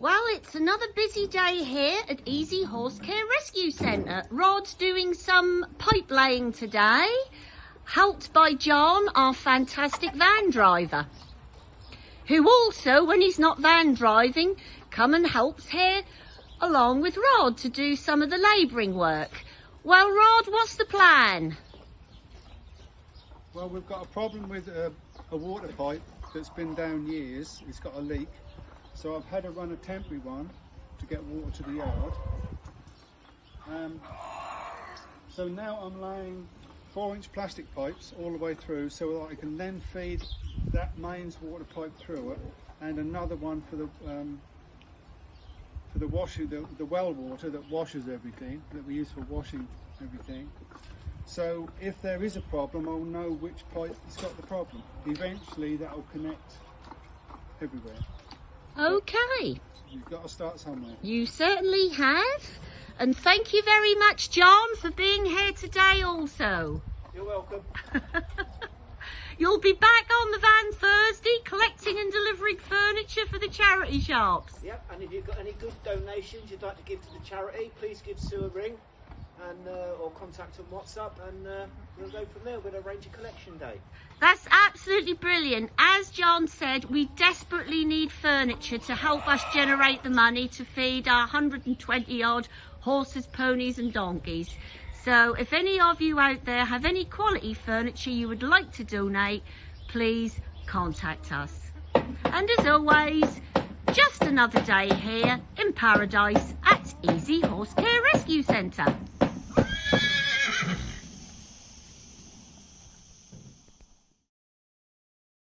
Well, it's another busy day here at Easy Horse Care Rescue Centre. Rod's doing some pipe laying today, helped by John, our fantastic van driver, who also, when he's not van driving, come and helps here along with Rod to do some of the labouring work. Well, Rod, what's the plan? Well, we've got a problem with a, a water pipe that's been down years. It's got a leak. So I've had to run a temporary one to get water to the yard. Um, so now I'm laying four inch plastic pipes all the way through so that I can then feed that mains water pipe through it and another one for the um, for the washing the, the well water that washes everything that we use for washing everything. So if there is a problem I'll know which pipe has got the problem. Eventually that will connect everywhere Okay, You've got to start somewhere. you certainly have. And thank you very much, John, for being here today also. You're welcome. You'll be back on the van Thursday collecting and delivering furniture for the charity shops. Yep, and if you've got any good donations you'd like to give to the charity, please give Sue a ring and uh, or contact on WhatsApp and uh, we'll go from there. Arrange a collection day. That's absolutely brilliant. As John said, we desperately need furniture to help us generate the money to feed our 120 odd horses, ponies and donkeys. So if any of you out there have any quality furniture you would like to donate, please contact us. And as always, just another day here in paradise at Easy Horse Care Rescue Centre.